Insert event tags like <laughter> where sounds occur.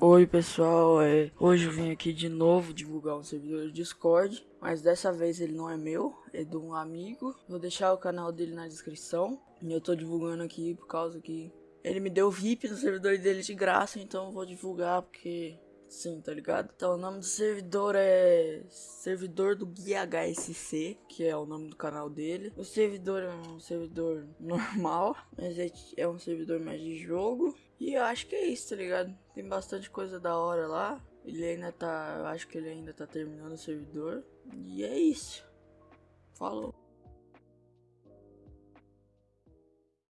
Oi pessoal, é, hoje eu vim aqui de novo divulgar um servidor de Discord, mas dessa vez ele não é meu, é de um amigo. Vou deixar o canal dele na descrição. E eu tô divulgando aqui por causa que ele me deu VIP no servidor dele de graça, então eu vou divulgar porque sim, tá ligado? Então o nome do servidor é servidor do Guia HSC, que é o nome do canal dele. O servidor é um servidor <laughs> normal, mas é, é um servidor mais de jogo. E eu acho que é isso, tá ligado? Tem bastante coisa da hora lá. Ele ainda tá. Eu acho que ele ainda tá terminando o servidor. E é isso. Falou.